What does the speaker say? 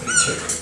그렇지.